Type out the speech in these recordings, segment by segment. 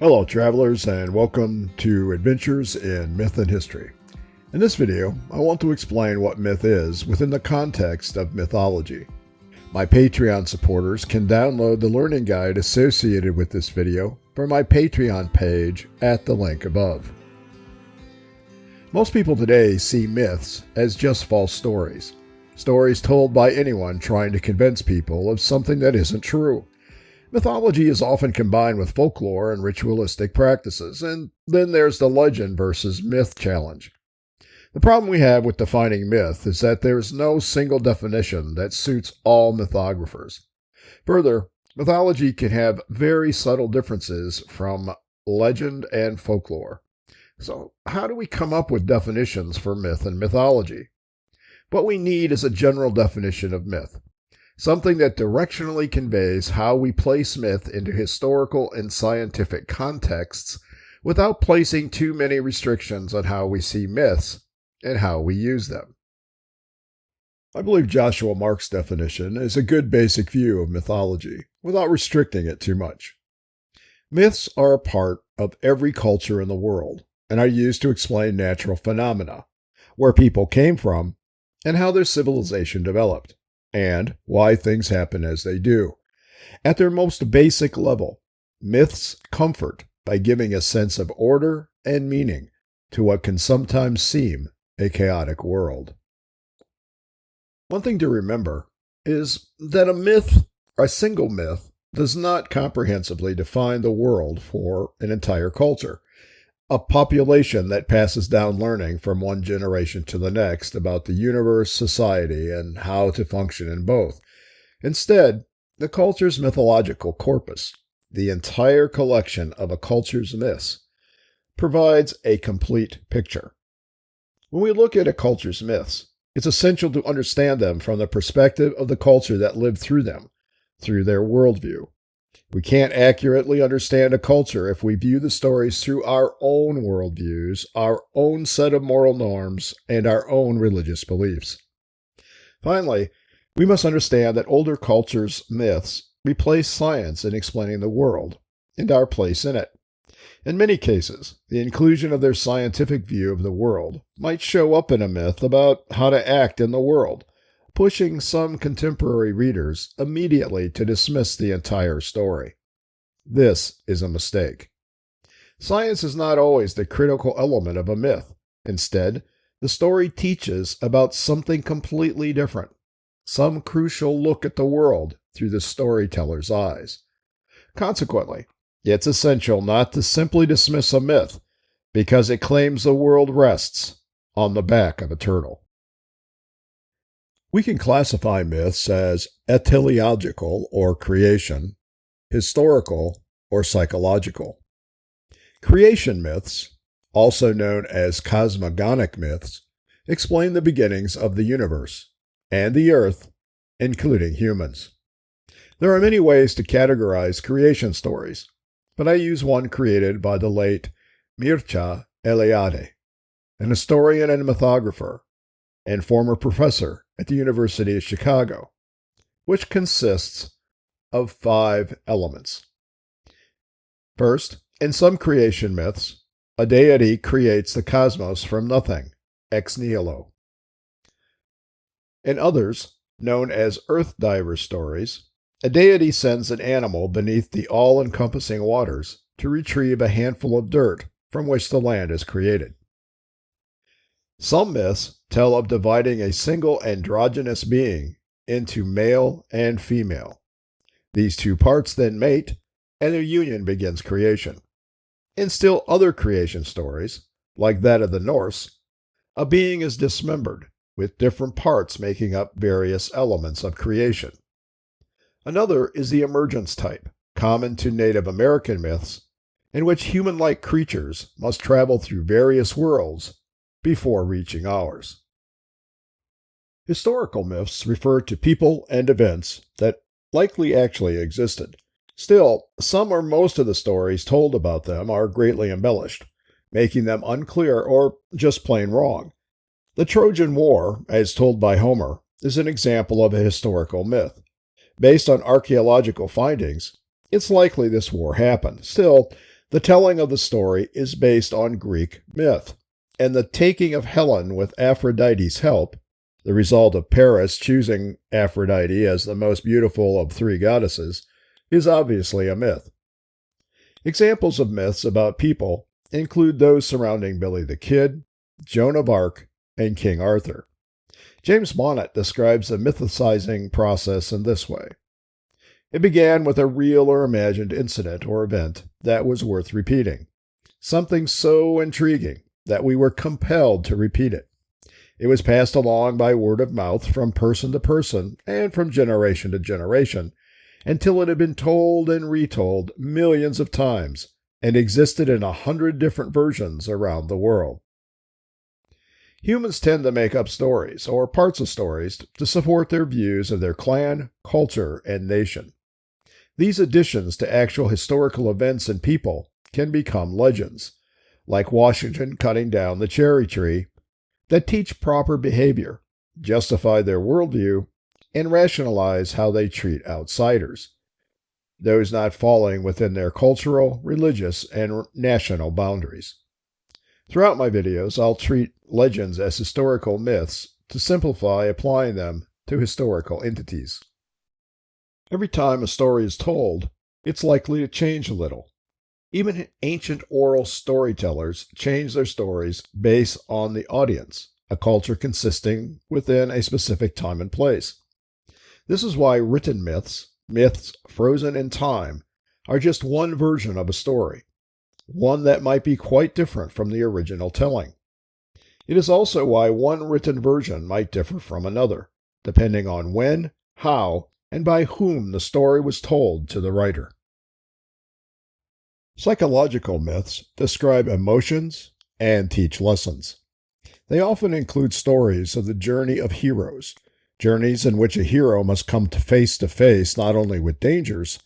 Hello, travelers, and welcome to Adventures in Myth and History. In this video, I want to explain what myth is within the context of mythology. My Patreon supporters can download the learning guide associated with this video from my Patreon page at the link above. Most people today see myths as just false stories. Stories told by anyone trying to convince people of something that isn't true. Mythology is often combined with folklore and ritualistic practices, and then there's the legend versus myth challenge. The problem we have with defining myth is that there is no single definition that suits all mythographers. Further, mythology can have very subtle differences from legend and folklore. So, how do we come up with definitions for myth and mythology? What we need is a general definition of myth something that directionally conveys how we place myth into historical and scientific contexts without placing too many restrictions on how we see myths and how we use them. I believe Joshua Mark's definition is a good basic view of mythology without restricting it too much. Myths are a part of every culture in the world and are used to explain natural phenomena, where people came from, and how their civilization developed and why things happen as they do. At their most basic level, myths comfort by giving a sense of order and meaning to what can sometimes seem a chaotic world. One thing to remember is that a myth, a single myth, does not comprehensively define the world for an entire culture a population that passes down learning from one generation to the next about the universe, society, and how to function in both. Instead, the culture's mythological corpus, the entire collection of a culture's myths, provides a complete picture. When we look at a culture's myths, it's essential to understand them from the perspective of the culture that lived through them, through their worldview. We can't accurately understand a culture if we view the stories through our own worldviews, our own set of moral norms, and our own religious beliefs. Finally, we must understand that older cultures' myths replace science in explaining the world and our place in it. In many cases, the inclusion of their scientific view of the world might show up in a myth about how to act in the world, pushing some contemporary readers immediately to dismiss the entire story. This is a mistake. Science is not always the critical element of a myth. Instead, the story teaches about something completely different, some crucial look at the world through the storyteller's eyes. Consequently, it's essential not to simply dismiss a myth because it claims the world rests on the back of a turtle. We can classify myths as etiological or creation, historical or psychological. Creation myths, also known as cosmogonic myths, explain the beginnings of the universe and the earth, including humans. There are many ways to categorize creation stories, but I use one created by the late Mircea Eliade, an historian and mythographer, and former professor at the University of Chicago, which consists of five elements. First, in some creation myths, a deity creates the cosmos from nothing, ex nihilo. In others, known as earth diver stories, a deity sends an animal beneath the all encompassing waters to retrieve a handful of dirt from which the land is created. Some myths tell of dividing a single androgynous being into male and female. These two parts then mate, and their union begins creation. In still other creation stories, like that of the Norse, a being is dismembered, with different parts making up various elements of creation. Another is the emergence type, common to Native American myths, in which human like creatures must travel through various worlds before reaching ours. Historical myths refer to people and events that likely actually existed. Still, some or most of the stories told about them are greatly embellished, making them unclear or just plain wrong. The Trojan War, as told by Homer, is an example of a historical myth. Based on archaeological findings, it's likely this war happened. Still, The telling of the story is based on Greek myth, and the taking of Helen with Aphrodite's help, the result of Paris choosing Aphrodite as the most beautiful of three goddesses, is obviously a myth. Examples of myths about people include those surrounding Billy the Kid, Joan of Arc, and King Arthur. James Bonnet describes the mythicizing process in this way. It began with a real or imagined incident or event that was worth repeating, something so intriguing that we were compelled to repeat it. It was passed along by word of mouth from person to person and from generation to generation until it had been told and retold millions of times and existed in a hundred different versions around the world. Humans tend to make up stories or parts of stories to support their views of their clan, culture, and nation. These additions to actual historical events and people can become legends, like Washington cutting down the cherry tree, that teach proper behavior, justify their worldview, and rationalize how they treat outsiders, those not falling within their cultural, religious, and national boundaries. Throughout my videos, I'll treat legends as historical myths to simplify applying them to historical entities. Every time a story is told, it's likely to change a little. Even ancient oral storytellers change their stories based on the audience, a culture consisting within a specific time and place. This is why written myths, myths frozen in time, are just one version of a story, one that might be quite different from the original telling. It is also why one written version might differ from another, depending on when, how, and by whom the story was told to the writer. Psychological myths describe emotions and teach lessons. They often include stories of the journey of heroes, journeys in which a hero must come to face to face not only with dangers,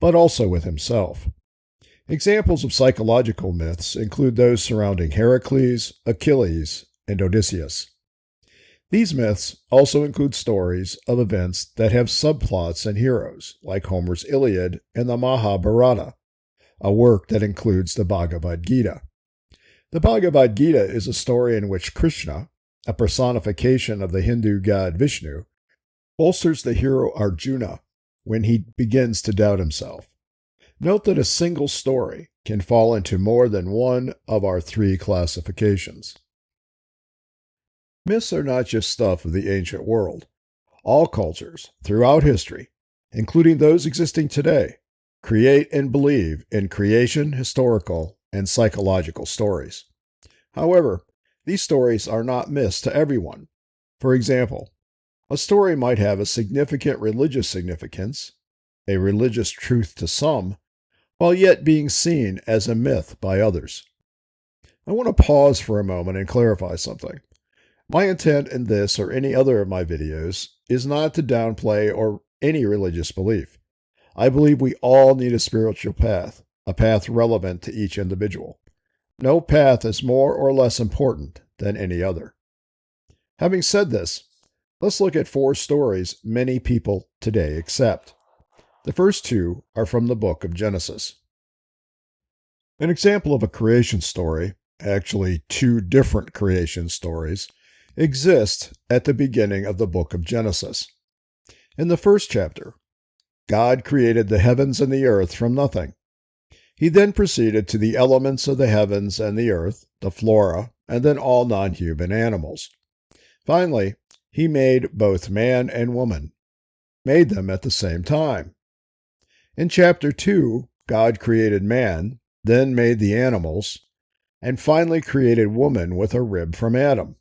but also with himself. Examples of psychological myths include those surrounding Heracles, Achilles, and Odysseus. These myths also include stories of events that have subplots and heroes, like Homer's Iliad and the Mahabharata, a work that includes the Bhagavad Gita. The Bhagavad Gita is a story in which Krishna, a personification of the Hindu god Vishnu, bolsters the hero Arjuna when he begins to doubt himself. Note that a single story can fall into more than one of our three classifications. Myths are not just stuff of the ancient world. All cultures, throughout history, including those existing today, create and believe in creation, historical, and psychological stories. However, these stories are not myths to everyone. For example, a story might have a significant religious significance, a religious truth to some, while yet being seen as a myth by others. I want to pause for a moment and clarify something. My intent in this or any other of my videos is not to downplay or any religious belief. I believe we all need a spiritual path, a path relevant to each individual. No path is more or less important than any other. Having said this, let's look at four stories many people today accept. The first two are from the book of Genesis. An example of a creation story, actually two different creation stories, exists at the beginning of the book of Genesis. In the first chapter, God created the heavens and the earth from nothing. He then proceeded to the elements of the heavens and the earth, the flora, and then all non human animals. Finally, he made both man and woman, made them at the same time. In chapter 2, God created man, then made the animals, and finally created woman with a rib from Adam.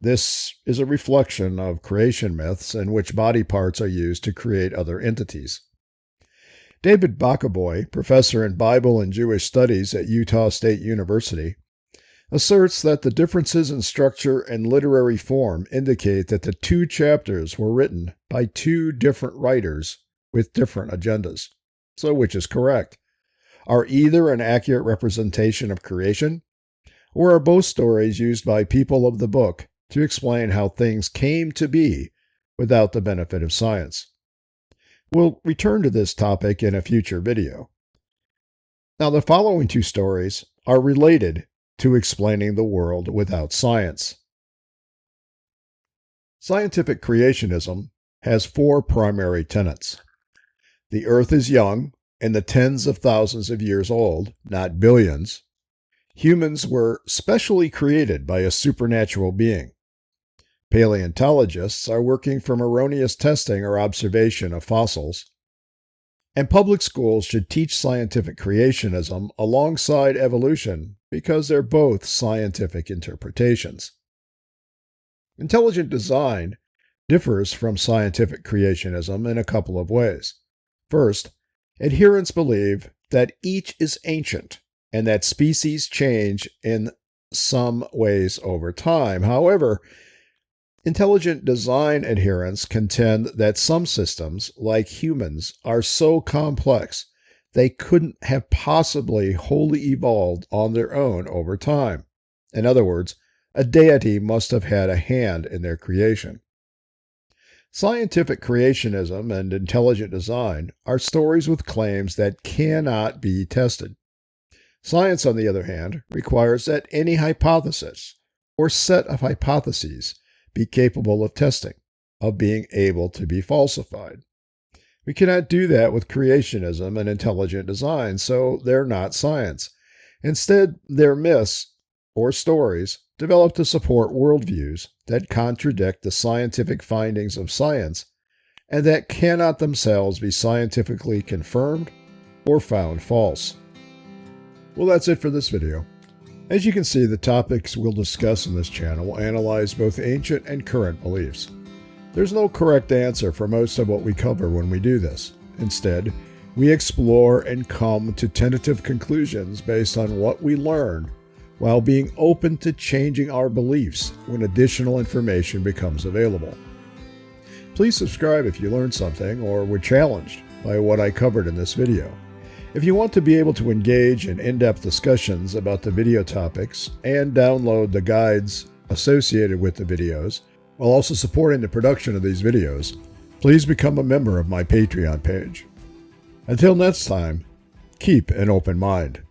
This is a reflection of creation myths in which body parts are used to create other entities. David Bokovoy, professor in Bible and Jewish studies at Utah State University, asserts that the differences in structure and literary form indicate that the two chapters were written by two different writers with different agendas. So, which is correct? Are either an accurate representation of creation, or are both stories used by people of the book to explain how things came to be without the benefit of science. We'll return to this topic in a future video. Now, the following two stories are related to explaining the world without science. Scientific creationism has four primary tenets. The earth is young and the tens of thousands of years old, not billions. Humans were specially created by a supernatural being. Paleontologists are working from erroneous testing or observation of fossils. And public schools should teach scientific creationism alongside evolution because they're both scientific interpretations. Intelligent design differs from scientific creationism in a couple of ways. First, adherents believe that each is ancient and that species change in some ways over time. However, intelligent design adherents contend that some systems, like humans, are so complex they couldn't have possibly wholly evolved on their own over time. In other words, a deity must have had a hand in their creation. Scientific creationism and intelligent design are stories with claims that cannot be tested. Science, on the other hand, requires that any hypothesis or set of hypotheses be capable of testing, of being able to be falsified. We cannot do that with creationism and intelligent design, so they're not science. Instead, they're myths or stories developed to support worldviews that contradict the scientific findings of science and that cannot themselves be scientifically confirmed or found false. Well, that's it for this video. As you can see, the topics we'll discuss in this channel will analyze both ancient and current beliefs. There's no correct answer for most of what we cover when we do this. Instead, we explore and come to tentative conclusions based on what we learn while being open to changing our beliefs when additional information becomes available. Please subscribe if you learned something or were challenged by what I covered in this video. If you want to be able to engage in in-depth discussions about the video topics and download the guides associated with the videos, while also supporting the production of these videos, please become a member of my Patreon page. Until next time, keep an open mind.